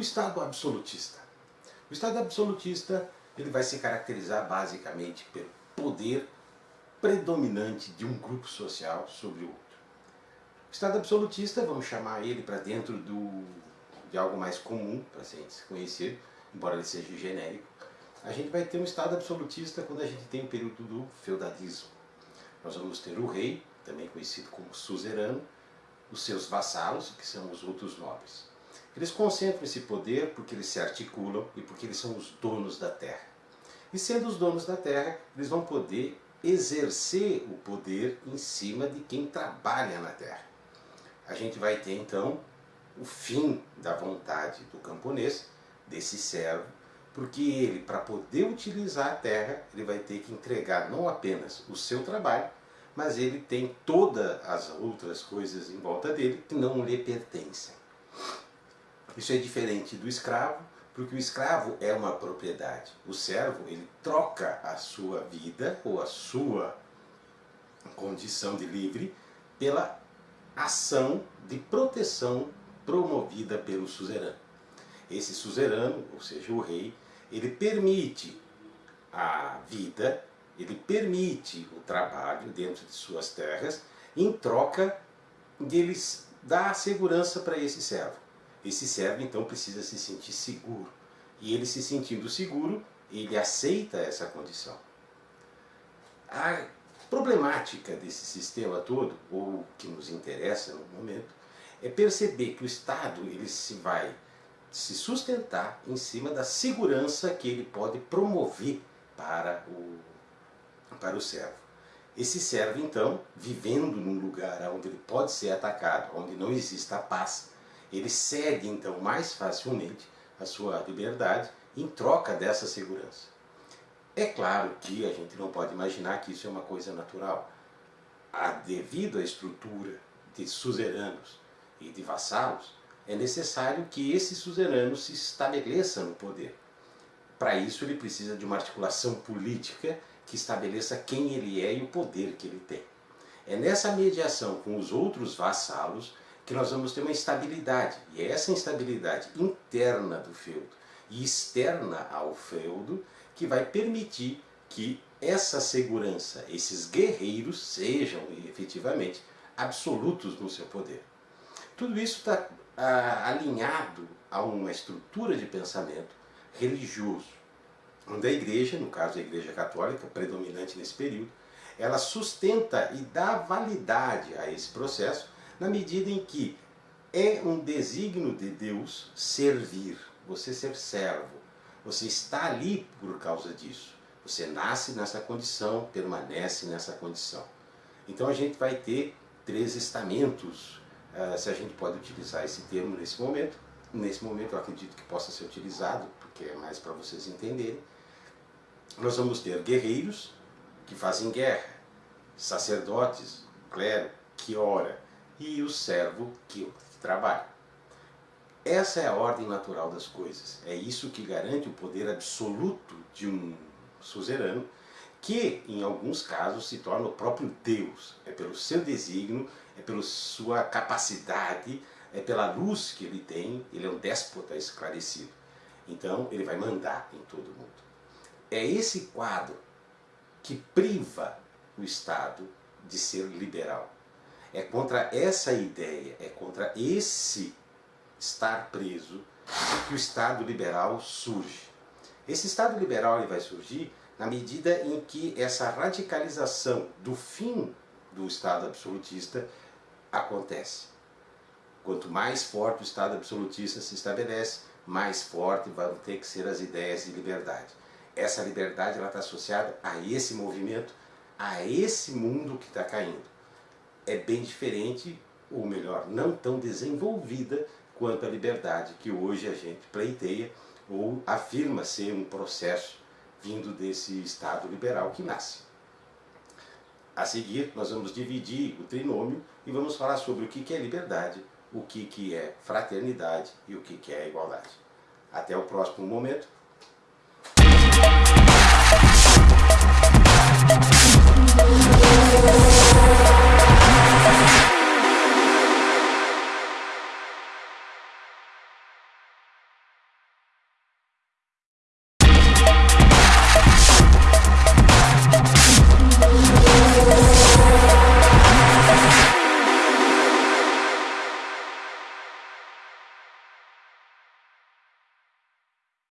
Estado absolutista. O Estado absolutista ele vai se caracterizar basicamente pelo poder predominante de um grupo social sobre o outro. O Estado absolutista, vamos chamar ele para dentro do, de algo mais comum, para ser conhecido, embora ele seja genérico, a gente vai ter um Estado absolutista quando a gente tem o período do feudalismo. Nós vamos ter o rei, também conhecido como suzerano, os seus vassalos, que são os outros nobres. Eles concentram esse poder porque eles se articulam e porque eles são os donos da terra. E sendo os donos da terra, eles vão poder exercer o poder em cima de quem trabalha na terra. A gente vai ter então o fim da vontade do camponês, desse servo, porque ele, para poder utilizar a terra, ele vai ter que entregar não apenas o seu trabalho, mas ele tem todas as outras coisas em volta dele que não lhe pertencem. Isso é diferente do escravo, porque o escravo é uma propriedade. O servo, ele troca a sua vida ou a sua condição de livre pela ação de proteção promovida pelo suzerano. Esse suzerano, ou seja, o rei, ele permite a vida, ele permite o trabalho dentro de suas terras, em troca de ele dar segurança para esse servo. Esse servo então precisa se sentir seguro. E ele se sentindo seguro, ele aceita essa condição. A problemática desse sistema todo, ou que nos interessa no momento, é perceber que o Estado ele se vai se sustentar em cima da segurança que ele pode promover para o, para o servo. Esse servo, então, vivendo num lugar onde ele pode ser atacado, onde não exista paz, ele cede então mais facilmente a sua liberdade em troca dessa segurança. É claro que a gente não pode imaginar que isso é uma coisa natural. A, devido à estrutura de suzeranos e de vassalos, é necessário que esse suzerano se estabeleça no poder. Para isso ele precisa de uma articulação política que estabeleça quem ele é e o poder que ele tem. É nessa mediação com os outros vassalos que nós vamos ter uma instabilidade. E é essa instabilidade interna do feudo e externa ao feudo que vai permitir que essa segurança, esses guerreiros sejam efetivamente absolutos no seu poder. Tudo isso está ah, alinhado a uma estrutura de pensamento religioso, onde a igreja, no caso a igreja católica, predominante nesse período, ela sustenta e dá validade a esse processo na medida em que é um desígnio de Deus servir, você ser servo. Você está ali por causa disso. Você nasce nessa condição, permanece nessa condição. Então a gente vai ter três estamentos, uh, se a gente pode utilizar esse termo nesse momento. Nesse momento eu acredito que possa ser utilizado, porque é mais para vocês entenderem. Nós vamos ter guerreiros que fazem guerra, sacerdotes, clero, que ora, e o servo que trabalha. Essa é a ordem natural das coisas. É isso que garante o poder absoluto de um suzerano, que em alguns casos se torna o próprio Deus. É pelo seu desígnio, é pela sua capacidade, é pela luz que ele tem, ele é um déspota esclarecido. Então ele vai mandar em todo mundo. É esse quadro que priva o Estado de ser liberal. É contra essa ideia, é contra esse estar preso que o Estado liberal surge. Esse Estado liberal ele vai surgir na medida em que essa radicalização do fim do Estado absolutista acontece. Quanto mais forte o Estado absolutista se estabelece, mais forte vão ter que ser as ideias de liberdade. Essa liberdade está associada a esse movimento, a esse mundo que está caindo é bem diferente, ou melhor, não tão desenvolvida quanto a liberdade que hoje a gente pleiteia ou afirma ser um processo vindo desse Estado liberal que nasce. A seguir, nós vamos dividir o trinômio e vamos falar sobre o que é liberdade, o que é fraternidade e o que é igualdade. Até o próximo momento.